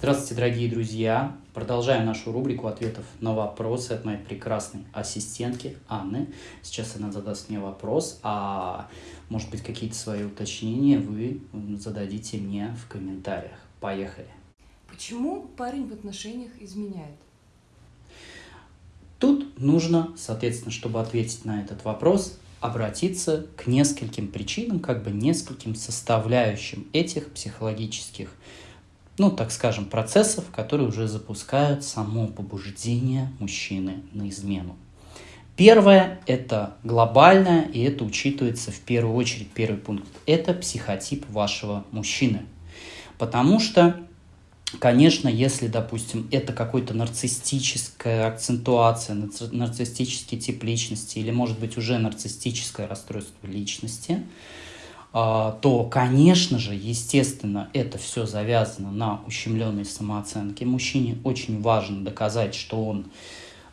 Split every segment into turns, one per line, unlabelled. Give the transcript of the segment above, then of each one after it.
Здравствуйте, дорогие друзья! Продолжаем нашу рубрику ответов на вопросы от моей прекрасной ассистентки Анны. Сейчас она задаст мне вопрос, а может быть какие-то свои уточнения вы зададите мне в комментариях. Поехали!
Почему парень в отношениях изменяет?
Тут нужно, соответственно, чтобы ответить на этот вопрос, обратиться к нескольким причинам, как бы нескольким составляющим этих психологических ну, так скажем, процессов, которые уже запускают само побуждение мужчины на измену. Первое – это глобальное, и это учитывается в первую очередь, первый пункт – это психотип вашего мужчины. Потому что, конечно, если, допустим, это какой-то нарциссическая акцентуация, нарциссический тип личности или, может быть, уже нарциссическое расстройство личности – то, конечно же, естественно, это все завязано на ущемленной самооценке. Мужчине очень важно доказать, что он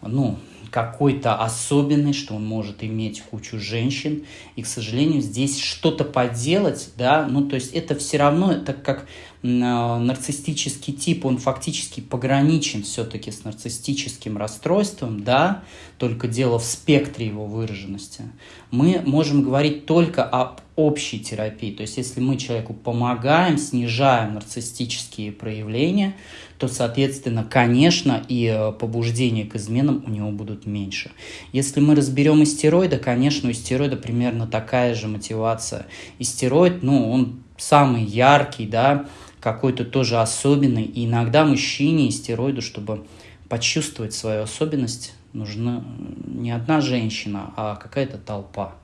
ну, какой-то особенный, что он может иметь кучу женщин. И, к сожалению, здесь что-то поделать, да, ну, то есть это все равно, так как а, нарциссический тип, он фактически пограничен все-таки с нарциссическим расстройством, да, только дело в спектре его выраженности. Мы можем говорить только об общей терапии. То есть, если мы человеку помогаем, снижаем нарциссические проявления, то, соответственно, конечно, и э, побуждения к изменам у него будут меньше. Если мы разберем истероида, конечно, у истероида примерно такая же мотивация. Истероид, ну, он самый яркий, да, какой-то тоже особенный. И иногда мужчине истероиду, чтобы почувствовать свою особенность, нужна не одна женщина, а какая-то толпа.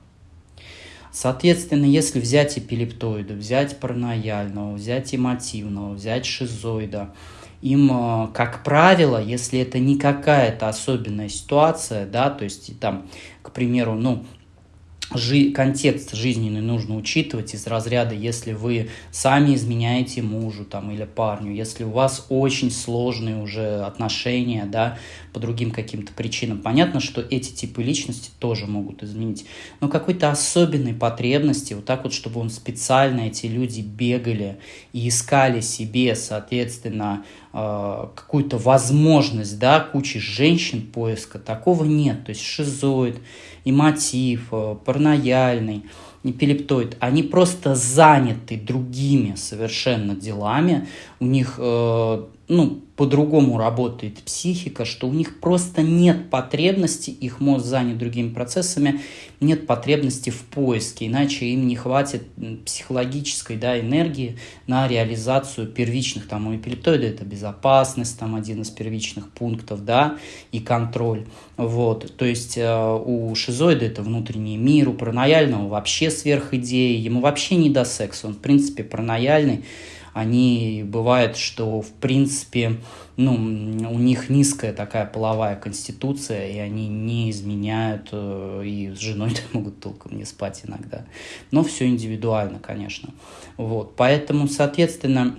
Соответственно, если взять эпилептоида, взять паранояльного, взять эмотивного, взять шизоида, им, э, как правило, если это не какая-то особенная ситуация, да, то есть там, к примеру, ну, жи контекст жизненный нужно учитывать из разряда, если вы сами изменяете мужу там, или парню, если у вас очень сложные уже отношения, да, по другим каким-то причинам. Понятно, что эти типы личности тоже могут изменить. Но какой-то особенной потребности, вот так вот, чтобы он специально, эти люди бегали и искали себе, соответственно, э, какую-то возможность, да, кучи женщин поиска, такого нет. То есть шизоид, и мотив, э, паранояльный, эпилептоид, они просто заняты другими совершенно делами, у них э, ну, по-другому работает психика, что у них просто нет потребности, их мозг занят другими процессами, нет потребности в поиске, иначе им не хватит психологической да, энергии на реализацию первичных, там у эпилептоида это безопасность, там один из первичных пунктов, да, и контроль, вот, то есть э, у шизоида это внутренний мир, у паранояльного вообще сверхидеи, ему вообще не до секса, он в принципе паранояльный, они бывает, что в принципе ну, у них низкая такая половая конституция, и они не изменяют, э, и с женой могут толком не спать иногда. Но все индивидуально, конечно. Вот. Поэтому, соответственно,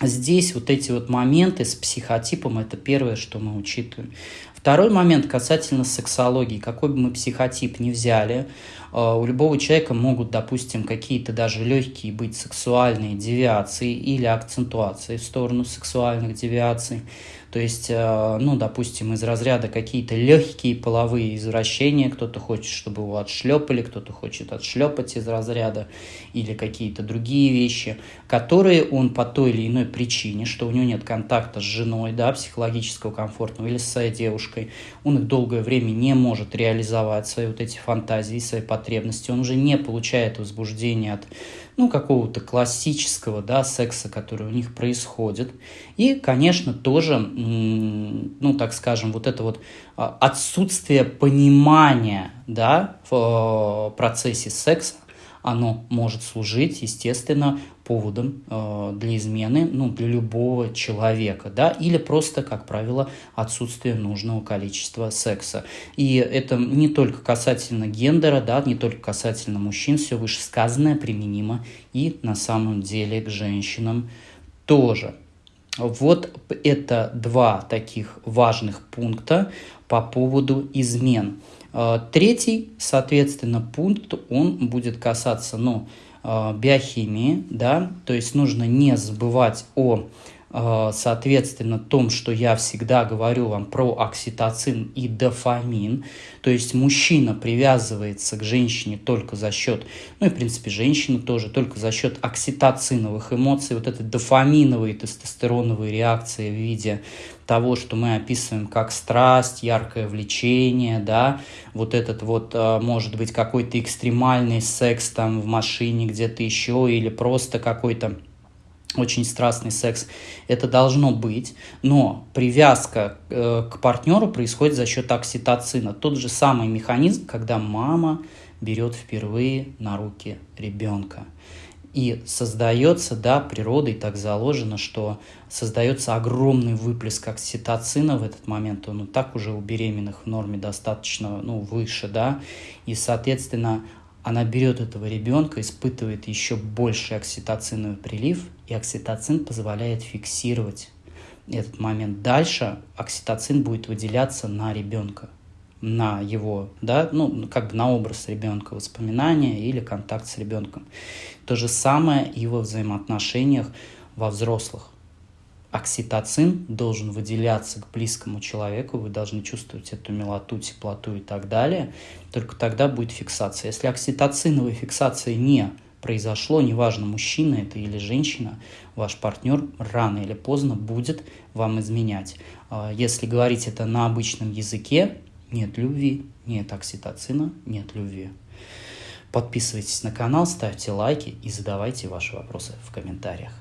здесь вот эти вот моменты с психотипом, это первое, что мы учитываем. Второй момент касательно сексологии. Какой бы мы психотип ни взяли, э, у любого человека могут, допустим, какие-то даже легкие быть сексуальные девиации или акцентуации в сторону сексуальных девиаций. То есть, э, ну, допустим, из разряда какие-то легкие половые извращения, кто-то хочет, чтобы его отшлепали, кто-то хочет отшлепать из разряда, или какие-то другие вещи, которые он по той или иной причине, что у него нет контакта с женой, да, психологического комфортного, или с своей девушкой, он их долгое время не может реализовать, свои вот эти фантазии, свои потребности, он уже не получает возбуждения от ну, какого-то классического, да, секса, который у них происходит. И, конечно, тоже, ну, так скажем, вот это вот а, отсутствие понимания, да, в э, процессе секса, оно может служить, естественно, поводом э, для измены ну, для любого человека, да, или просто, как правило, отсутствие нужного количества секса. И это не только касательно гендера, да, не только касательно мужчин, все вышесказанное применимо и на самом деле к женщинам тоже. Вот это два таких важных пункта по поводу измен. Э, третий, соответственно, пункт, он будет касаться, ну, э, биохимии, да, то есть нужно не забывать о соответственно, том, что я всегда говорю вам про окситоцин и дофамин. То есть мужчина привязывается к женщине только за счет, ну и в принципе женщина тоже, только за счет окситоциновых эмоций, вот этой дофаминовой тестостероновой реакции в виде того, что мы описываем как страсть, яркое влечение, да, вот этот вот, э, может быть, какой-то экстремальный секс там в машине где-то еще, или просто какой-то очень страстный секс, это должно быть, но привязка э, к партнеру происходит за счет окситоцина. Тот же самый механизм, когда мама берет впервые на руки ребенка. И создается, да, природой так заложено, что создается огромный выплеск окситоцина в этот момент, он и так уже у беременных в норме достаточно, ну, выше, да, и, соответственно, она берет этого ребенка, испытывает еще больший окситоциновый прилив, и окситоцин позволяет фиксировать этот момент. Дальше окситоцин будет выделяться на ребенка, на его, да, ну, как бы на образ ребенка, воспоминания или контакт с ребенком. То же самое и во взаимоотношениях во взрослых окситоцин должен выделяться к близкому человеку, вы должны чувствовать эту милоту, теплоту и так далее, только тогда будет фиксация. Если окситоциновой фиксации не произошло, неважно, мужчина это или женщина, ваш партнер рано или поздно будет вам изменять. А, если говорить это на обычном языке, нет любви, нет окситоцина, нет любви. Подписывайтесь на канал, ставьте лайки и задавайте ваши вопросы в комментариях.